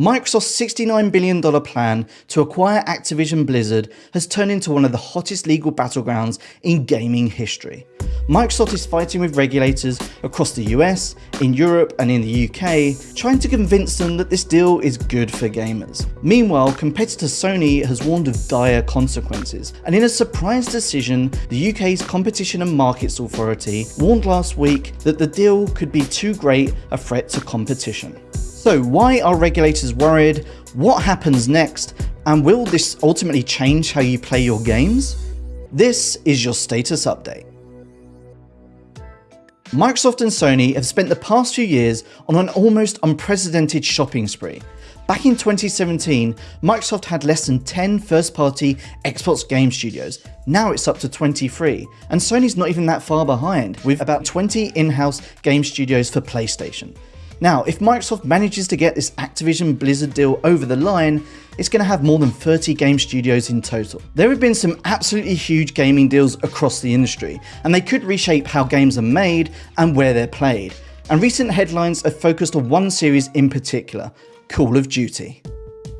Microsoft's $69 billion plan to acquire Activision Blizzard has turned into one of the hottest legal battlegrounds in gaming history. Microsoft is fighting with regulators across the US, in Europe and in the UK, trying to convince them that this deal is good for gamers. Meanwhile, competitor Sony has warned of dire consequences, and in a surprise decision, the UK's Competition and Markets Authority warned last week that the deal could be too great a threat to competition. So why are regulators worried? What happens next? And will this ultimately change how you play your games? This is your status update. Microsoft and Sony have spent the past few years on an almost unprecedented shopping spree. Back in 2017, Microsoft had less than 10 first-party Xbox game studios. Now it's up to 23, and Sony's not even that far behind, with about 20 in-house game studios for PlayStation. Now, if Microsoft manages to get this Activision Blizzard deal over the line, it's going to have more than 30 game studios in total. There have been some absolutely huge gaming deals across the industry, and they could reshape how games are made and where they're played. And recent headlines have focused on one series in particular, Call of Duty.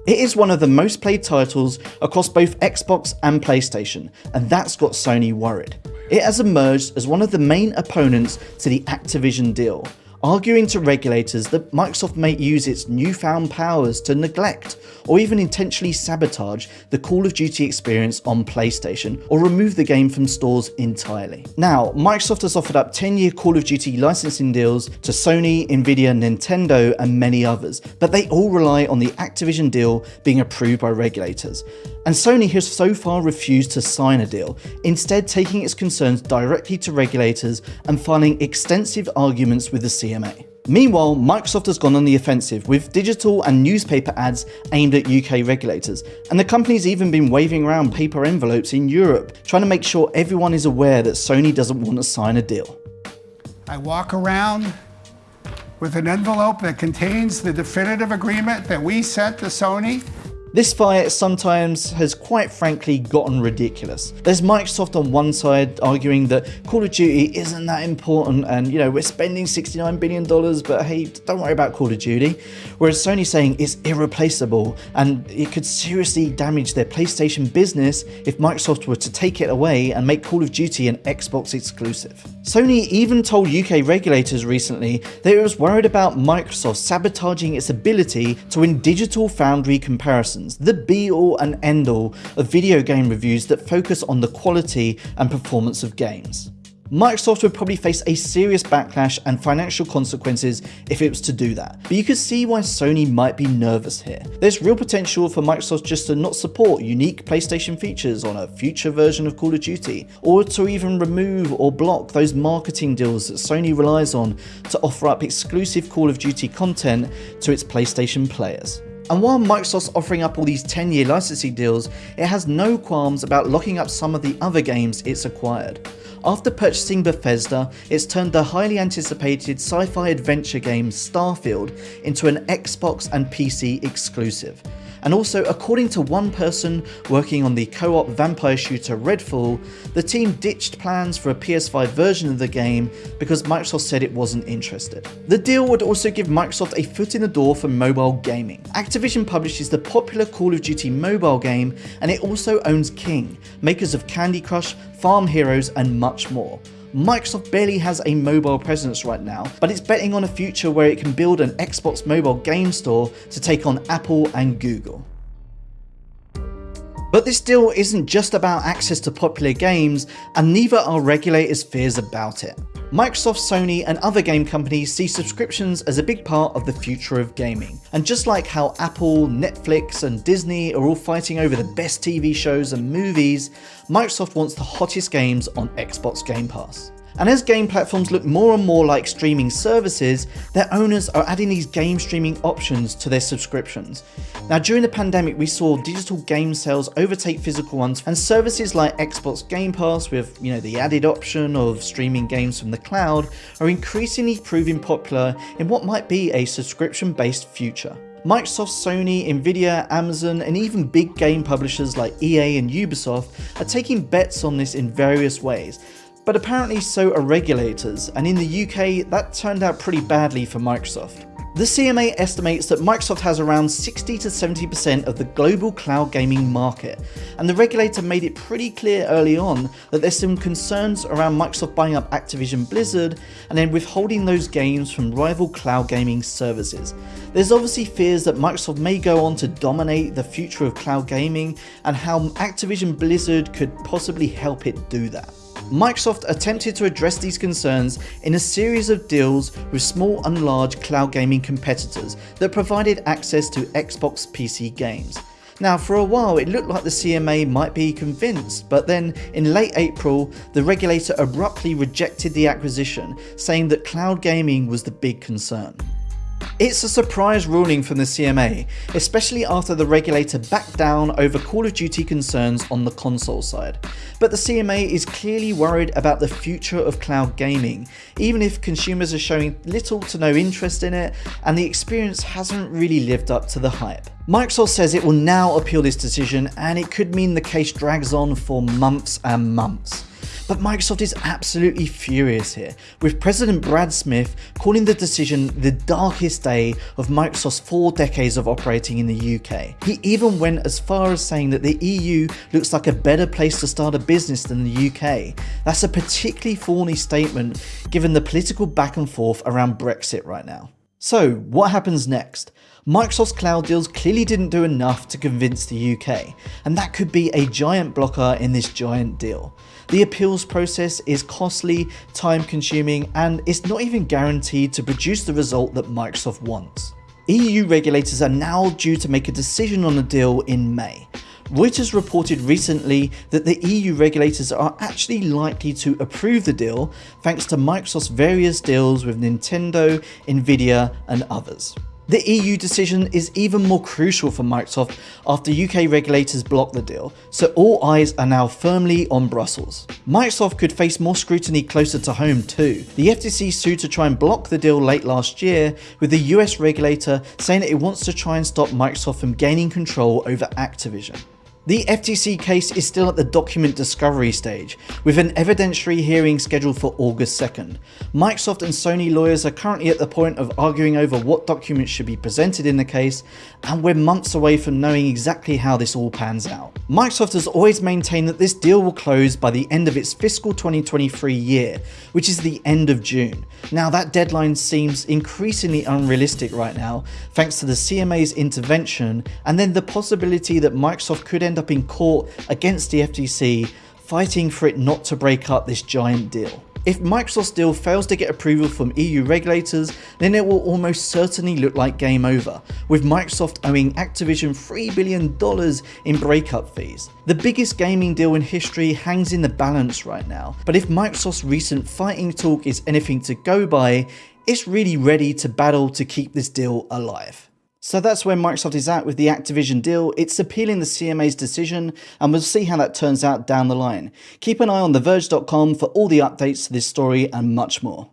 It is one of the most played titles across both Xbox and PlayStation, and that's got Sony worried. It has emerged as one of the main opponents to the Activision deal, arguing to regulators that Microsoft may use its newfound powers to neglect or even intentionally sabotage the Call of Duty experience on PlayStation or remove the game from stores entirely. Now, Microsoft has offered up 10-year Call of Duty licensing deals to Sony, Nvidia, Nintendo and many others, but they all rely on the Activision deal being approved by regulators. And Sony has so far refused to sign a deal, instead taking its concerns directly to regulators and filing extensive arguments with the Meanwhile, Microsoft has gone on the offensive with digital and newspaper ads aimed at UK regulators, and the company's even been waving around paper envelopes in Europe, trying to make sure everyone is aware that Sony doesn't want to sign a deal. I walk around with an envelope that contains the definitive agreement that we sent to Sony this fight sometimes has quite frankly gotten ridiculous. There's Microsoft on one side arguing that Call of Duty isn't that important and you know we're spending $69 billion but hey don't worry about Call of Duty. Whereas Sony saying it's irreplaceable and it could seriously damage their PlayStation business if Microsoft were to take it away and make Call of Duty an Xbox exclusive. Sony even told UK regulators recently that it was worried about Microsoft sabotaging its ability to win digital foundry comparisons the be all and end all of video game reviews that focus on the quality and performance of games. Microsoft would probably face a serious backlash and financial consequences if it was to do that, but you could see why Sony might be nervous here. There's real potential for Microsoft just to not support unique PlayStation features on a future version of Call of Duty, or to even remove or block those marketing deals that Sony relies on to offer up exclusive Call of Duty content to its PlayStation players. And while Microsoft's offering up all these 10 year licensing deals, it has no qualms about locking up some of the other games it's acquired. After purchasing Bethesda, it's turned the highly anticipated sci-fi adventure game Starfield into an Xbox and PC exclusive. And also, according to one person working on the co-op vampire shooter Redfall, the team ditched plans for a PS5 version of the game because Microsoft said it wasn't interested. The deal would also give Microsoft a foot in the door for mobile gaming. Activision publishes the popular Call of Duty mobile game and it also owns King, makers of Candy Crush, Farm Heroes and much more. Microsoft barely has a mobile presence right now, but it's betting on a future where it can build an Xbox mobile game store to take on Apple and Google. But this deal isn't just about access to popular games, and neither are regulators' fears about it. Microsoft, Sony and other game companies see subscriptions as a big part of the future of gaming. And just like how Apple, Netflix and Disney are all fighting over the best TV shows and movies, Microsoft wants the hottest games on Xbox Game Pass. And as game platforms look more and more like streaming services, their owners are adding these game streaming options to their subscriptions. Now during the pandemic we saw digital game sales overtake physical ones and services like Xbox Game Pass with you know the added option of streaming games from the cloud are increasingly proving popular in what might be a subscription based future. Microsoft, Sony, Nvidia, Amazon and even big game publishers like EA and Ubisoft are taking bets on this in various ways But apparently so are regulators, and in the UK that turned out pretty badly for Microsoft. The CMA estimates that Microsoft has around 60 to 70% of the global cloud gaming market, and the regulator made it pretty clear early on that there's some concerns around Microsoft buying up Activision Blizzard and then withholding those games from rival cloud gaming services. There's obviously fears that Microsoft may go on to dominate the future of cloud gaming and how Activision Blizzard could possibly help it do that. Microsoft attempted to address these concerns in a series of deals with small and large cloud gaming competitors that provided access to Xbox PC games. Now for a while it looked like the CMA might be convinced, but then in late April the regulator abruptly rejected the acquisition, saying that cloud gaming was the big concern. It's a surprise ruling from the CMA, especially after the regulator backed down over Call of Duty concerns on the console side. But the CMA is clearly worried about the future of cloud gaming, even if consumers are showing little to no interest in it and the experience hasn't really lived up to the hype. Microsoft says it will now appeal this decision and it could mean the case drags on for months and months. But Microsoft is absolutely furious here, with President Brad Smith calling the decision the darkest day of Microsoft's four decades of operating in the UK. He even went as far as saying that the EU looks like a better place to start a business than the UK. That's a particularly thorny statement given the political back and forth around Brexit right now. So what happens next? Microsoft's cloud deals clearly didn't do enough to convince the UK, and that could be a giant blocker in this giant deal. The appeals process is costly, time consuming, and it's not even guaranteed to produce the result that Microsoft wants. EU regulators are now due to make a decision on the deal in May. Reuters reported recently that the EU regulators are actually likely to approve the deal thanks to Microsoft's various deals with Nintendo, Nvidia and others. The EU decision is even more crucial for Microsoft after UK regulators blocked the deal, so all eyes are now firmly on Brussels. Microsoft could face more scrutiny closer to home too. The FTC sued to try and block the deal late last year, with the US regulator saying that it wants to try and stop Microsoft from gaining control over Activision. The FTC case is still at the document discovery stage, with an evidentiary hearing scheduled for August 2nd. Microsoft and Sony lawyers are currently at the point of arguing over what documents should be presented in the case, and we're months away from knowing exactly how this all pans out. Microsoft has always maintained that this deal will close by the end of its fiscal 2023 year, which is the end of June. Now that deadline seems increasingly unrealistic right now, thanks to the CMA's intervention, and then the possibility that Microsoft could end end up in court against the FTC fighting for it not to break up this giant deal. If Microsoft's deal fails to get approval from EU regulators, then it will almost certainly look like game over, with Microsoft owing Activision $3 billion in breakup fees. The biggest gaming deal in history hangs in the balance right now, but if Microsoft's recent fighting talk is anything to go by, it's really ready to battle to keep this deal alive. So that's where Microsoft is at with the Activision deal. It's appealing the CMA's decision and we'll see how that turns out down the line. Keep an eye on TheVerge.com for all the updates to this story and much more.